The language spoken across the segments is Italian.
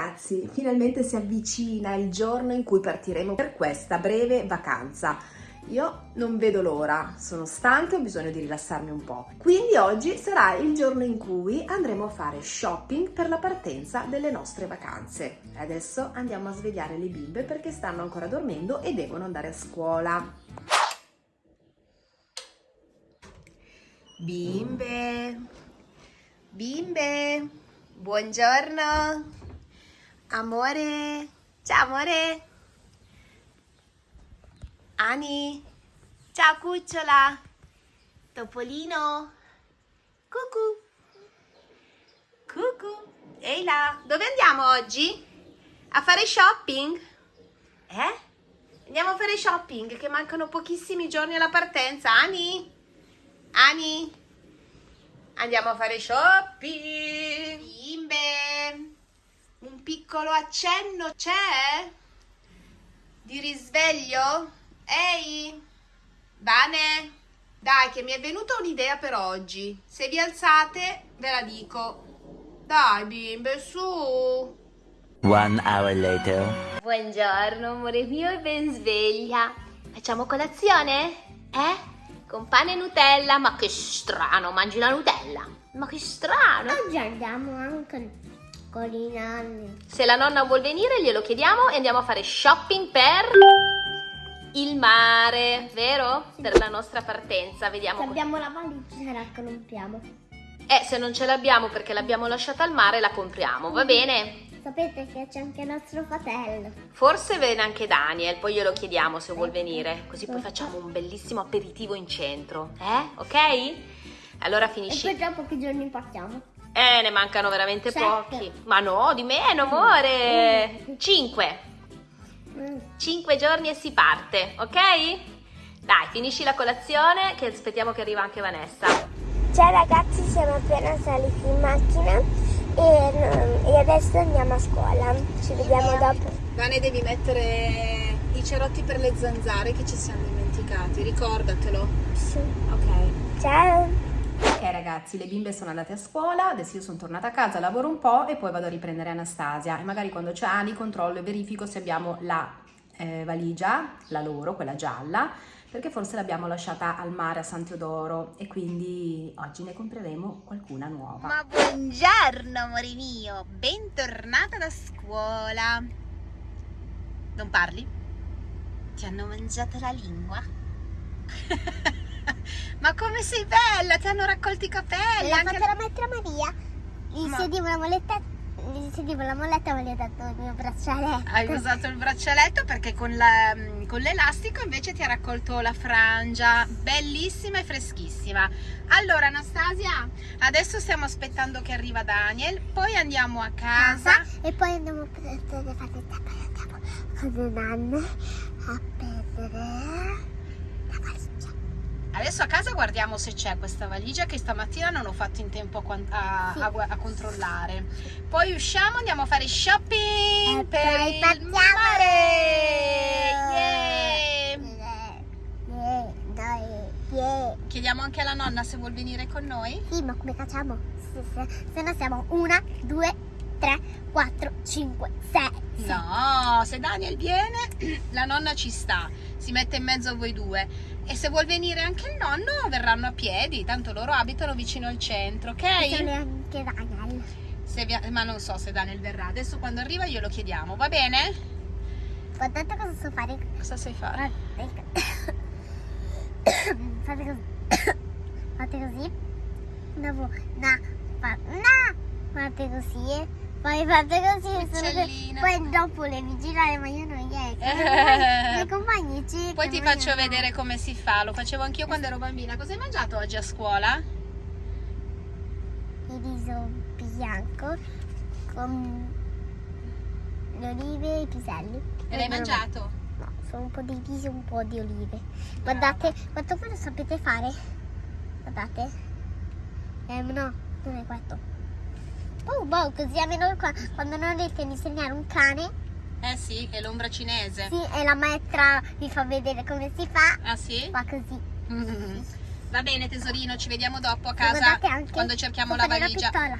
ragazzi, finalmente si avvicina il giorno in cui partiremo per questa breve vacanza. Io non vedo l'ora, sono stanca e ho bisogno di rilassarmi un po'. Quindi oggi sarà il giorno in cui andremo a fare shopping per la partenza delle nostre vacanze. Adesso andiamo a svegliare le bimbe perché stanno ancora dormendo e devono andare a scuola. Bimbe, bimbe, buongiorno. Amore, ciao amore. Ani, ciao cucciola. Topolino. Cucù. Cucù. Ehi là, dove andiamo oggi? A fare shopping? Eh? Andiamo a fare shopping che mancano pochissimi giorni alla partenza. Ani? Ani? Andiamo a fare shopping. Bimbe. Un piccolo accenno c'è? Di risveglio? Ehi? Vane? Dai, che mi è venuta un'idea per oggi. Se vi alzate, ve la dico. Dai, bimbe, su. One hour later. Buongiorno amore mio e ben sveglia. Facciamo colazione? Eh? Con pane e Nutella? Ma che strano, mangi la Nutella? Ma che strano! Oggi andiamo anche con i nonni. Se la nonna vuol venire glielo chiediamo e andiamo a fare shopping per il mare, vero? Per la nostra partenza, vediamo. Se abbiamo la valigia la compriamo. Eh, se non ce l'abbiamo perché l'abbiamo lasciata al mare la compriamo, va bene? Sapete che c'è anche nostro fratello. Forse viene anche Daniel, poi glielo chiediamo se vuol venire, così poi facciamo un bellissimo aperitivo in centro, eh? Ok? Allora E finisci. poi tra pochi giorni partiamo. Eh, ne mancano veramente Sette. pochi. Ma no, di meno, amore. Cinque. Mm. Cinque giorni e si parte, ok? Dai, finisci la colazione che aspettiamo che arriva anche Vanessa. Ciao ragazzi, siamo appena saliti in macchina e, e adesso andiamo a scuola. Ci vediamo dopo. Vane, devi mettere i cerotti per le zanzare che ci siamo dimenticati, ricordatelo. Sì. Ok. Ciao. Ok ragazzi, le bimbe sono andate a scuola, adesso io sono tornata a casa, lavoro un po' e poi vado a riprendere Anastasia e magari quando c'è Ani controllo e verifico se abbiamo la eh, valigia, la loro, quella gialla, perché forse l'abbiamo lasciata al mare a San Teodoro e quindi oggi ne compreremo qualcuna nuova. Ma buongiorno amore mio, bentornata da scuola. Non parli? Ti hanno mangiato la lingua? Ma come sei bella, ti hanno raccolto i capelli. L'ha anche fatta la maestra Maria. Gli Ma- sedivo la molletta, sedivo la molletta ma gli ho dato il mio braccialetto. Hai usato il braccialetto perché con, la- l'elastico invece ti ha raccolto la frangia, bellissima e freschissima. Allora Anastasia, adesso stiamo aspettando che arriva Daniel, poi andiamo a casa. casa e poi andiamo a prendere con le nanne a prendere la. Adesso a casa guardiamo se c'è questa valigia che stamattina non ho fatto in tempo a, a- a a controllare. Poi usciamo, andiamo a fare shopping E per poi il partiamo! mare. Yeah! Eh, dai, yeah. Chiediamo anche alla nonna se vuol venire con noi. Sì, ma come facciamo? Se, se, se no siamo una, due, tre, quattro, cinque, sei. No, se Daniel viene, la nonna ci sta, si mette in mezzo a voi due. E se vuol venire anche il nonno, verranno a piedi, tanto loro abitano vicino al centro, ok? anche Daniel. Se vi- ma non so se Daniel verrà, adesso quando arriva glielo chiediamo, va bene? Guardate cosa so fare. Cosa sai fare? Fate così. Fate così. Dopo, no, fa, no. Fate così. Poi fate così. Uccellina. Poi dopo le vi girare, ma io non riesco. Eh. I miei compagni cercano. Poi ti faccio vedere come si fa, lo facevo anch'io quando ero bambina. Cosa hai mangiato oggi a scuola? Il riso bianco con le olive e i piselli. E l'hai mangiato? No, sono un po' di riso e un po' di olive. Guardate, quanto voi lo sapete fare? Guardate. Eh, no, non è questo. Oh, boh, così almeno qua- quando non riesco ad insegnare un cane, Eh sì, è l'ombra cinese. sì, e la maestra vi fa vedere come si fa, Ah sì? fa così. Mm. Va bene tesorino, ci vediamo dopo a casa quando cerchiamo la fare valigia. pistola.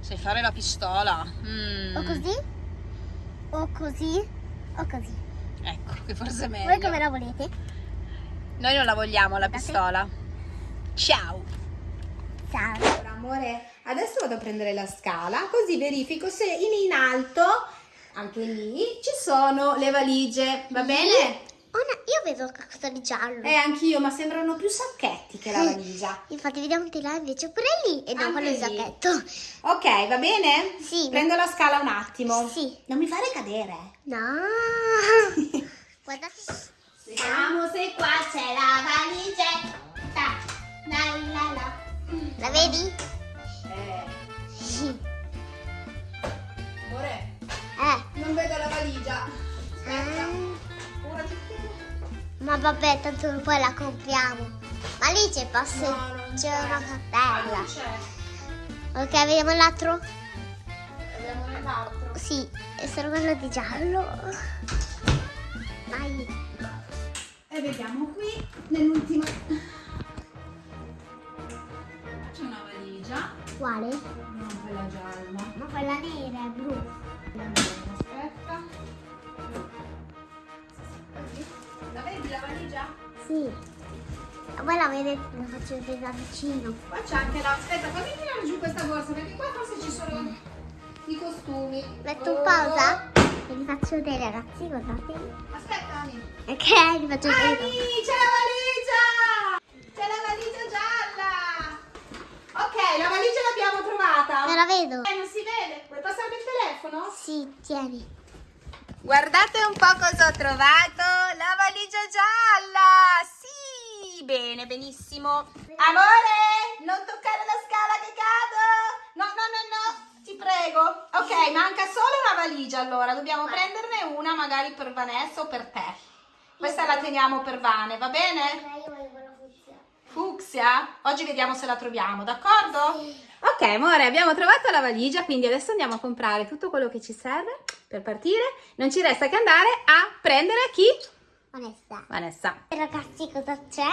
Sai fare la pistola? Mm. O così, o così o così. Ecco, che forse è Voi meglio. come la volete? Noi non la vogliamo la Guardate. pistola. Ciao. Ciao. Allora, amore, adesso vado a prendere la scala, così verifico se in, in alto, anche lì, ci sono le valigie, va bene? Oh, no, io vedo qualcosa di giallo. Eh, anch'io, ma sembrano più sacchetti che la valigia. Infatti vediamo di là invece pure lì e il lì. sacchetto. Ok, va bene? Sì. Prendo la scala un attimo. Sì. Non mi fare cadere. No. Guardate. Vediamo se qua c'è la valigetta. La la la. La vedi? Eh, Sì. amore, Eh. non vedo la valigia. Aspetta. Mm, Ora ti Ma vabbè, tanto poi la compriamo. Ma lì c'è passe. No, non c'è una Ah, cartella. non c'è. Ok, vediamo l'altro? Vediamo nell'altro. Sì, è solo quello di giallo. Vai. E vediamo qui nell'ultima. Quale? non quella gialla. Ma quella nera è blu. Aspetta. La vedi la valigia? Sì. Voi la vedete, la faccio vedere da vicino. Qua c'è anche la. Aspetta, fammi tirare giù questa borsa perché qua forse ci sono i costumi. Metto Oh. un pausa e vi faccio vedere ragazzi, guardate. Aspetta, Ani. Ok, vi faccio Ani, vedere. c'è la valigia! C'è la valigia gialla! Ok, la valigia l'abbiamo trovata. Non la vedo. Eh, non si vede. Vuoi passarmi il telefono? Sì, tieni. Guardate un po' cosa ho trovato. La valigia gialla. Sì, bene, benissimo. Amore, non toccare la scala che cado. No, no, no, no, ti prego. Ok, manca solo una valigia allora. Dobbiamo prenderne una magari per Vanessa o per te. Questa la teniamo per Vane, va bene? io voglio quella fucsia. Fucsia? Oggi vediamo se la troviamo, d'accordo? Ok, amore, abbiamo trovato la valigia, quindi adesso andiamo a comprare tutto quello che ci serve per partire. Non ci resta che andare a prendere chi? Vanessa. Vanessa. Ragazzi, cosa c'è?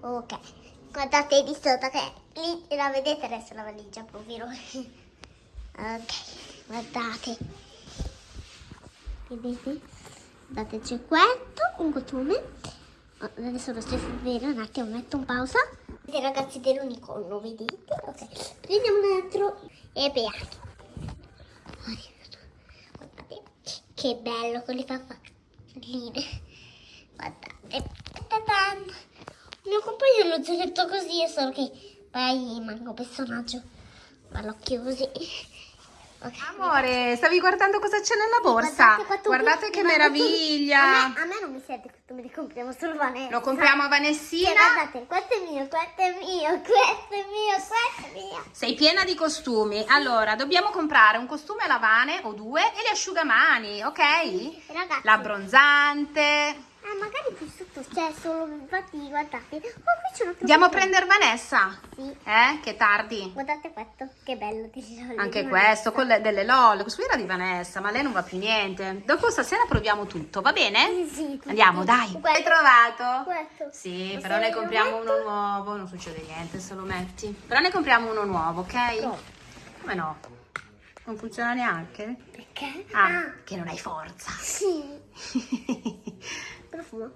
Ok. Guardate di sotto che lì la vedete adesso la valigia, povero. Ok, guardate. Vedete? Guardate, c'è questo, un costume. Oh, Adesso lo sto vedere un attimo, metto un pausa. Ragazzi dell'unicorno, vedete? Ok, prendiamo un altro e beato. Guardate, che bello con le papalline. Guardate. Ta-tan. Il mio compagno l'ho detto così, è solo che poi manca un personaggio. Ma l'occhio così. Ok. Amore, stavi guardando cosa c'è nella borsa? Guardate, Guardate che meraviglia. A me, a me non mi sente che li compriamo solo Vanessa. Lo compriamo a Sì, Vanessina. guardate, questo è mio, questo è mio, questo è mio, questo è mio. Sei piena di costumi. Allora, dobbiamo comprare un costume a lavane o due e gli asciugamani, ok? Ragazzi, L'abbronzante. eh, magari qui c'è solo, infatti, guardate. Oh, qui Andiamo a prendere Vanessa. Sì. Eh? Che tardi. Guardate questo, che bello. Anche questo, con le- delle LOL. Questo era di Vanessa, ma lei non va più niente. Dopo stasera proviamo tutto, va bene? Sì, sì. Andiamo, dai. Questo. Hai trovato? Questo. Sì, Lo però ne compriamo uno nuovo. Non succede niente se lo metti. Però ne compriamo uno nuovo, ok? No. Come no? Non funziona neanche? Perché? Ah, che non hai forza. sì. Profumo.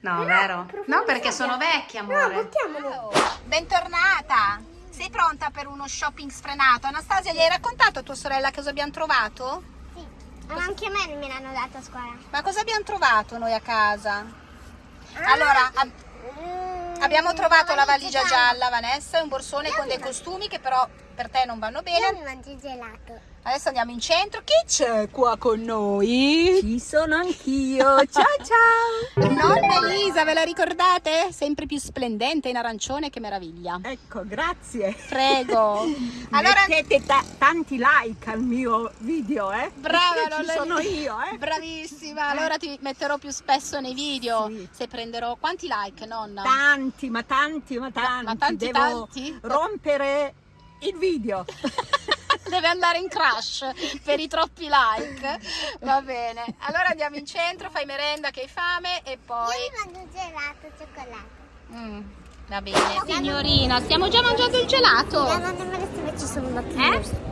No, Però, vero? No, perché sono vecchie, No, amore. buttiamolo. Bentornata. Sei pronta per uno shopping sfrenato? Anastasia, gli hai raccontato a tua sorella cosa abbiamo trovato? Sì. Ma anche a me me l'hanno dato a scuola. Ma cosa abbiamo trovato noi a casa? Ah. Allora, ab- Mm, abbiamo trovato la valigia gialla, Vanessa, e un borsone con dei costumi che però per te non vanno Io bene. mi mangio gelato. Adesso andiamo in centro. Chi c'è qua con noi? Ci sono anch'io. Ciao ciao. Nonna Elisa, ve la ricordate? Sempre più splendente in arancione, che meraviglia. Ecco, grazie. Prego. Allora, Mettete ta- tanti like al mio video, eh? brava, ci sono io, eh? Bravissima, allora ti metterò più spesso nei video. Sì. Se prenderò quanti like, nonna? Tanti, ma tanti, ma tanti. ma tanti, Devo tanti? rompere il video. Deve andare in crash per i troppi like. Va bene. Allora andiamo in centro, fai merenda che hai fame e poi. Io mangio il gelato al cioccolato. Mm, va bene. Signorina, stiamo già mangiando il gelato. La nonna Melissa invece sono andati Eh?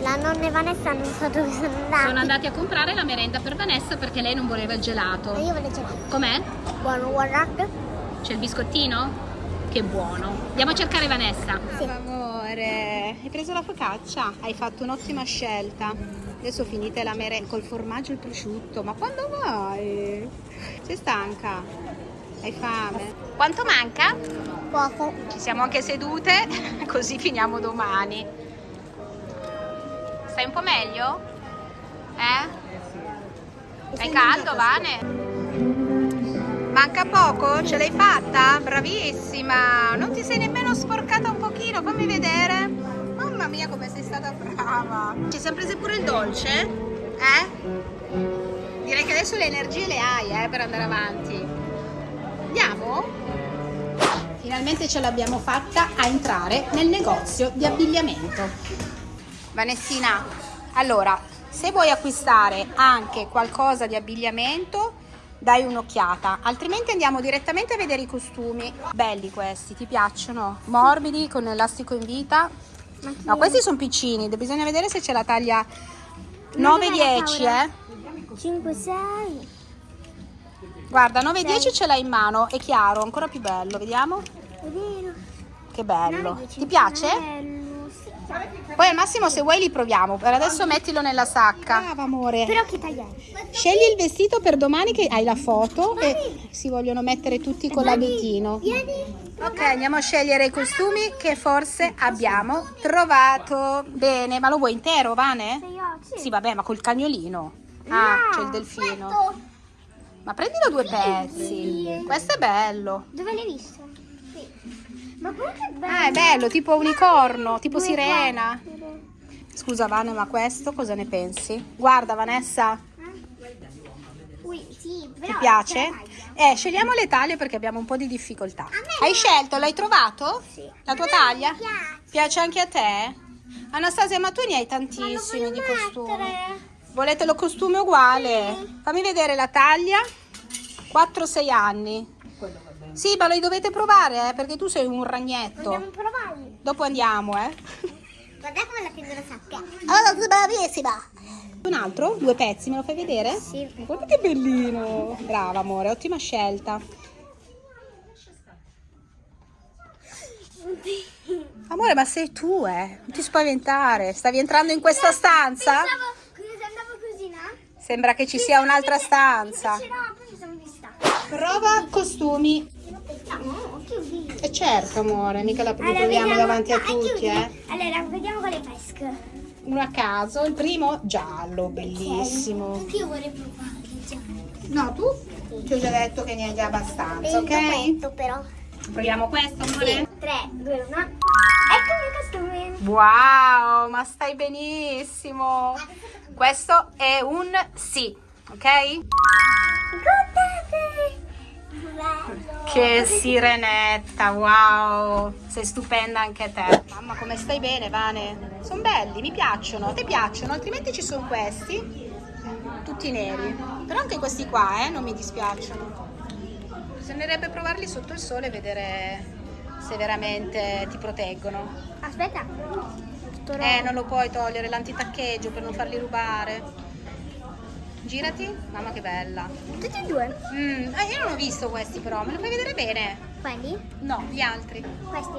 La nonna e Vanessa non so dove sono andati. Sono andati a comprare la merenda per Vanessa perché lei non voleva il Ma gelato. io voglio gelato. Com'è? Buono, guardate. C'è il biscottino? Che buono. Andiamo a cercare Vanessa. Amore, hai preso la focaccia? Hai fatto un'ottima scelta. Adesso finite la merenda col formaggio e il prosciutto. Ma quando vai? Sei stanca? Hai fame? Quanto manca? Poco. Ci siamo anche sedute, così finiamo domani. Stai un po' meglio? Eh? Hai caldo, Vane? Manca poco? Ce l'hai fatta? Bravissima! Non ti sei nemmeno sporcata un pochino, fammi vedere. Mamma mia come sei stata brava! Ci siamo prese pure il dolce? Eh? Direi che adesso le energie le hai eh, per andare avanti. Andiamo? Finalmente ce l'abbiamo fatta a entrare nel negozio di abbigliamento. Vanessina, allora, se vuoi acquistare anche qualcosa di abbigliamento, dai un'occhiata, altrimenti andiamo direttamente a vedere i costumi. Belli questi, ti piacciono? Morbidi, con elastico in vita. No, questi sono piccini, bisogna vedere se c'è la taglia 9-10, eh. 5, 6. Guarda, 9-10 ce l'hai in mano, è chiaro, ancora più bello, vediamo? Che bello. Ti piace? Poi al massimo se vuoi li proviamo, per adesso mettilo nella sacca. Brava amore. Però che tagliare? Scegli il vestito per domani che hai la foto e si vogliono mettere tutti con l'abitino. Vieni. Ok, andiamo a scegliere i costumi che forse abbiamo trovato. Bene, ma lo vuoi intero, Vane? Sì, vabbè, ma col cagnolino. Ah, c'è il delfino. Ma prendilo due pezzi. Questo è bello. Dove l'hai visto? Sì. Ma è bello. Ah, è bello, tipo unicorno, tipo sirena. Scusa Vane, ma questo cosa ne pensi? Guarda Vanessa, Ui, sì, ti piace? taglia. Eh, scegliamo le taglie perché abbiamo un po' di difficoltà. Hai scelto? L'hai trovato? Sì. La tua me taglia? piace. Piace anche a te? Anastasia, ma tu ne hai tantissimi di costumi. Volete lo costume uguale? Fammi vedere la taglia. 4-6 anni. Sì, ma lo dovete provare, eh, perché tu sei un ragnetto. Andiamo a provare. Dopo andiamo, eh. Guarda come la prendo la sacca. Oh, sei bravissima! Un altro? Due pezzi, me lo fai vedere? Sì. Guarda che bellino! Brava amore, ottima scelta. Amore, ma sei tu, eh? Non ti spaventare. Stavi entrando in questa stanza? Pensavo, andavo così, no? Sembra che ci sia un'altra stanza. Sì, no, poi mi sono vista. Prova costumi. No, chiudi. E certo, amore, mica la Allora, proviamo vediamo- davanti a no, tutti, eh? Allora, vediamo quale pesca. Uno a caso. Il primo, giallo, bellissimo. Anche io vorrei provare. già. No, tu? Ti ho già detto che ne hai già abbastanza, il ok? cappetto, però. Proviamo questo, amore? 3, 2, 1. Ecco il mio costume. Wow, ma stai benissimo. Questo è un sì, ok? Guardate. Che sirenetta, wow. Sei stupenda anche te. Mamma, come stai bene, Vane? Sono belli, mi piacciono. Te piacciono? Altrimenti ci sono questi, tutti neri. Però anche questi qua, eh, non mi dispiacciono. Bisognerebbe provarli sotto il sole e vedere se veramente ti proteggono. Aspetta. Eh, non lo puoi togliere l'antitaccheggio per non farli rubare. Girati. Mamma che bella. Tutti e due. Mm, eh, io non ho visto questi però, me li fai vedere bene? Quelli? No, gli altri. Questi?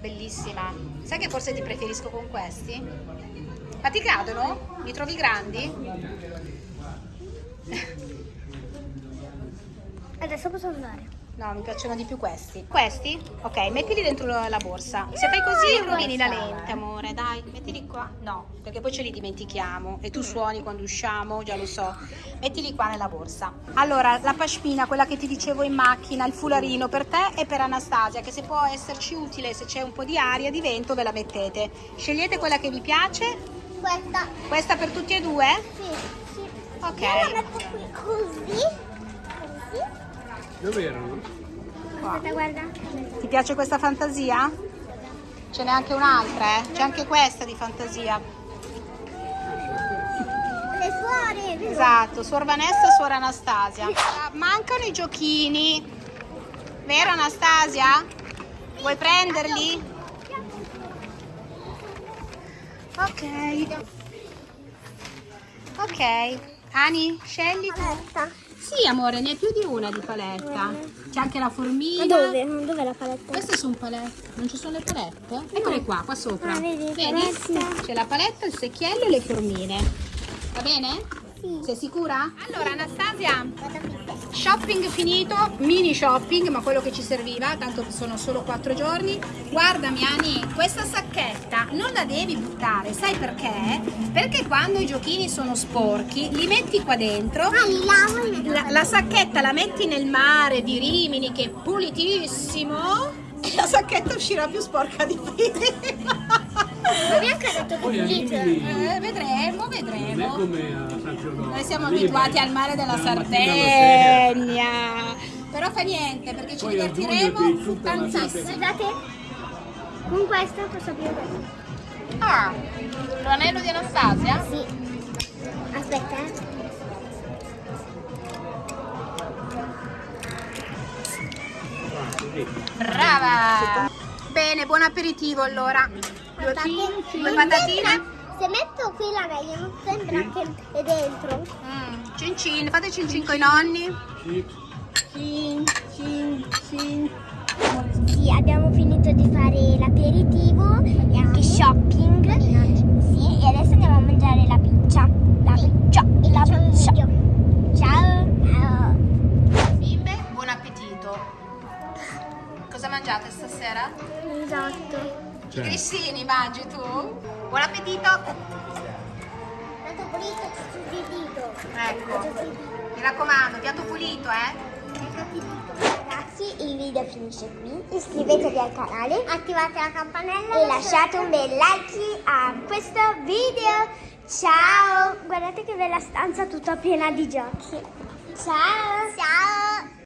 Bellissima. Sai che forse ti preferisco con questi? Ma ti cadono? Li trovi grandi? Adesso posso andare. No, mi piacciono di più questi. Questi? Ok, mettili dentro la borsa. Se fai così rovini la lente, amore. Dai, mettili qua. No, perché poi ce li dimentichiamo. E tu suoni quando usciamo, già lo so. Mettili qua nella borsa. Allora, la pashmina, quella che ti dicevo in macchina, il fularino per te e per Anastasia, che se può esserci utile, se c'è un po' di aria, di vento, ve la mettete. Scegliete quella che vi piace. Questa. Questa per tutti e due? Sì, sì. Ok. Io la metto qui. Così. Dove erano? Aspetta, guarda. Ti piace questa fantasia? Ce n'è anche un'altra, eh? C'è anche questa di fantasia. Le suore. Esatto, suor Vanessa e suor Anastasia. Mancano i giochini. Vero Anastasia? Vuoi prenderli? Ok. Ok. Ani, scegli tu. Sì, amore, ne hai più di una di paletta. C'è anche la formina. Ma dove? Dov'è la paletta? Queste sono palette. Non ci sono le palette? Eccole qua, qua sopra. Ah, vedi, paletta. C'è la paletta, il secchiello e le formine. Va bene? Sì. Sei sicura? Allora, Anastasia, Vado pizza. Shopping finito, mini shopping, ma quello che ci serviva, tanto sono solo quattro giorni. Guardami, Ani, questa sacchetta non la devi buttare, sai perché? Perché quando i giochini sono sporchi, li metti qua dentro. Ah, La, la sacchetta la metti nel mare di Rimini che è pulitissimo e la sacchetta uscirà più sporca di prima. Ma mi ha anche detto che pulito. Rimini Eh, vedremo, è vedremo. Noi siamo abituati al mare della. Sardegna. Però fa niente perché ci divertiremo tantissimo. Guardate, con questo posso aprire questo. Ah, l'anello di Anastasia? Sì. Aspetta, eh. Brava! Bene, buon aperitivo allora. Due non patatine. Se metto qui la meglio, non sembra che è dentro. Mm, cin cin, fate cin cin con i nonni. Sì. Cin cin cin. Sì, abbiamo finito di fare l'aperitivo e anche shopping. Sì, e adesso andiamo a mangiare la pizza. La pizza. La pizza. Ciao. Ciao. Bimbe, buon appetito. Cosa mangiate stasera? Esatto. Cioè, grissini mangi tu? Buon appetito! Tanto pulito, ci dito. Ecco, mi raccomando, piatto pulito, eh? Ragazzi, il video finisce qui. Iscrivetevi al canale, attivate la campanella e lasciate un bel like a questo video. Ciao! Guardate che bella stanza tutta piena di giochi. Ciao! Ciao!